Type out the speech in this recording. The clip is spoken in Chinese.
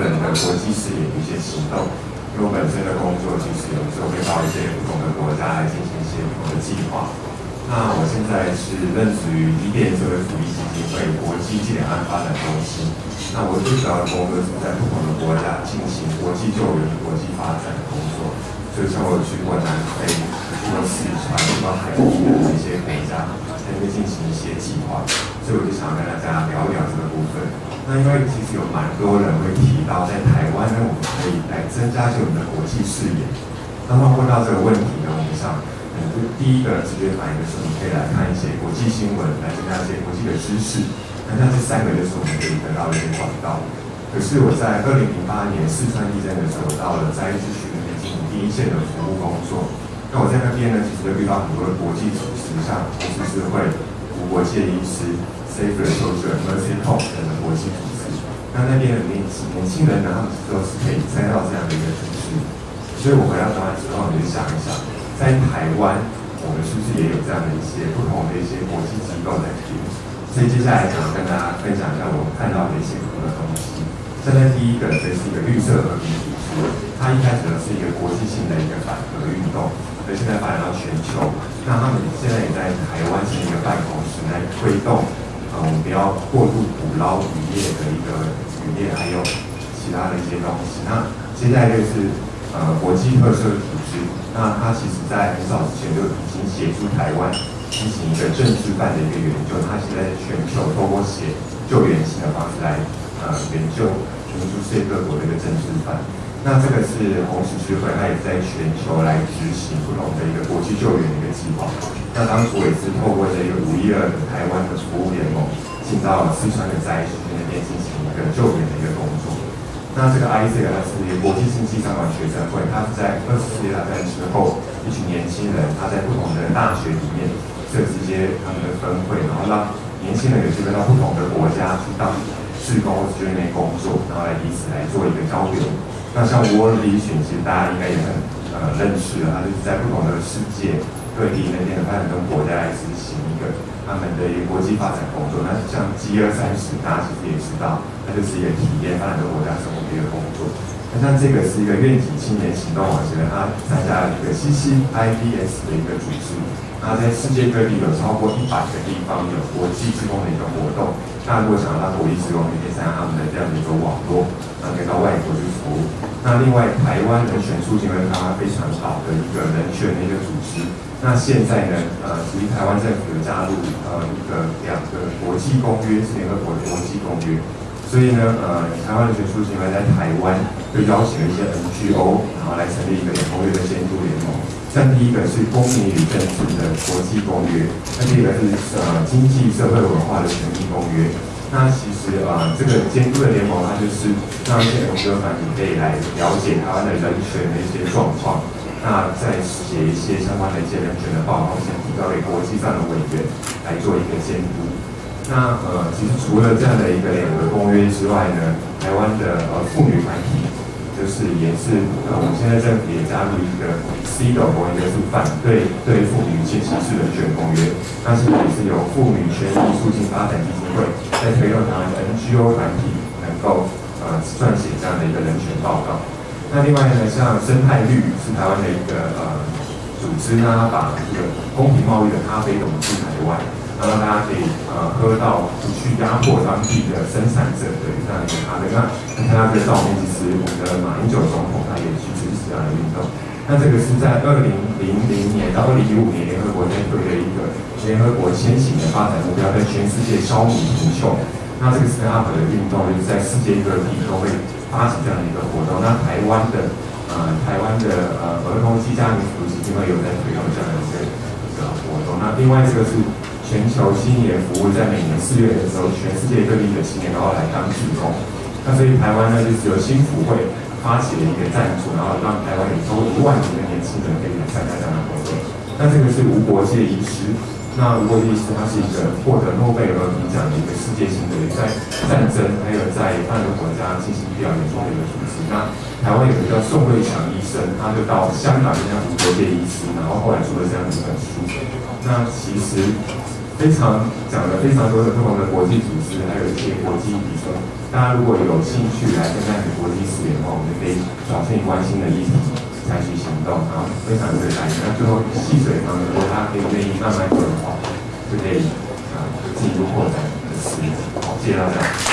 享是台湾人的国际视野的一些行动。因为我本身的工作其实有时候会到一些不同的国家来进行一些不同的计划。那我现在是任职于伊甸社会福利基金会国际暨两岸发展中心。那我最主要的工作是在不同的国家进行国际救援、国际发展的工作。就像我去过南非、去过四川、去过海地的一些国家，在那边进行一些计划。所以我就想跟大家聊一聊这个部分。那因为其实有蛮多人会提到，在台湾呢，我们可以来增加一些我们的国际视野。当他问到这个问题呢，我们想，嗯，就第一个直接反应的是，你可以来看一些国际新闻，来增加一些国际的知识。那像这三个就是我们可以得到一些管道。可是我在二零零八年四川地震的时候，到了灾区那边进行第一线的服务工作。那我在那边呢，其实会遇到很多的国际组织，像红十字会、无国界医师。Save the Children、Mercy Corps 等的国际组织，那那边的年年轻人呢，他们都是可以参到这样的一个组织。所以我回到台湾之后，我就想一想，在台湾，我们是不是也有这样的一些不同的一些国际机构在里所以接下来想要跟大家分享一下我看到的一些不同的东西。现在第一个，这是一个绿色和平组织，它一开始呢是一个国际性的一个反核运动，所以现在发展到全球。那他们现在也在台湾是一个办公室来推动。呃，我们不要过度捕捞渔业的一个渔业，还有其他的一些东西。那接下来就是呃国际特色组织，那它其实在很早之前就已经协助台湾进行一个政治犯的一个研究。它现在全球透过写救援型的方式来呃研究全球世界各国的一个政治犯。那这个是红十字会，它也在全球来执行不同的一个国际救援的一个计划。那当初也是透过这个五一二的台湾的服务联盟，进到四川的灾区那边进行一个救援的一个工作。那这个 IC 它是一个国际经济商管学生会，它是在二次世界大战之后，一群年轻人他在不同的大学里面设置一些他们的分会，然后让年轻人有机会到不同的国家去当志工或者那边工作，然后来彼此来做一个交流。那像 World Vision，其实大家应该也很呃认识了，它就是在不同的世界。各地那边的发展中国家来执行一个他们的一个国际发展工作。那像 G 二三十，大家其实也知道，它就是一个体验发展中国家生活的一个工作。那像这个是一个愿景青年行动网，现在它参加了一个 CCIBS 的一个组织。那在世界各地有超过一百个地方有国际职工的一个活动。那如果想要让国际职工可以参加他们的这样的一个网络，那可以到外国去服务。那另外，台湾人权促进会它非常好的一个人权的一个组织。那现在呢，呃，其实台湾政府有加入呃一个两个国际公约，是联合国的国际公约，所以呢，呃，台湾的学术协会在台湾就邀请了一些 NGO，然后来成立一个公约的监督联盟。像第一个是公民与政治的国际公约，那第二个是呃经济社会文化的权益公约。那其实呃这个监督的联盟，它就是让一些 NGO 团体可以来了解台湾的人权的一些状况。那再写一些相关的一些人权的报告，先提交给国际上的委员来做一个监督。那呃，其实除了这样的一个两个公约之外呢，台湾的呃妇女团体，就是也是呃，我们现在政府也加入一个 C 的公约，是反对对妇女性歧视人权公约。那是也是由妇女权益促进发展基金会在推动台湾的 NGO 团体能够呃撰写这样的一个人权报告。那另外呢，像生态绿是台湾的一个呃组织呢，把这个公平贸易的咖啡引进台湾，然后大家可以呃喝到不去压迫当地的生产者的这样一个咖啡。那看到这个照片，其实我们的马英九总统他也去支持这样的运动。那这个是在二零零零年到二零一五年联合国推的一个联合国先行的发展目标，在全世界消弭贫穷。那这个 Stand Up 的运动，就是在世界各地都会。发起这样的一个活动，那台湾的呃台湾的呃儿童及家庭福祉基金会有在推动这样的一个一个活动。那另外这个是全球青年服务，在每年四月的时候，全世界各地的青年都要来当志工。那所以台湾呢，就是由新福会发起了一个赞助，然后让台湾有超过一万名的年轻人可以来参加这样的活动。那这个是无国界医师。那如果意思，它是一个获得诺贝尔和平奖的一个世界性的在战争还有在半个国家进行医疗援助的一个组织。那台湾有一个叫宋瑞强医生，他就到香港参加无国界医师，然后后来出了这样一本书。那其实非常讲了非常多的不同的国际组织，还有一些国际比赛。大家如果有兴趣来参加国际视野的话，我们可以找自己关心的议题采取行动，然后非常的开心。那最后细水长流，大家可以愿意慢慢做的话，就可以啊进一步扩展的视野。好，谢谢大家。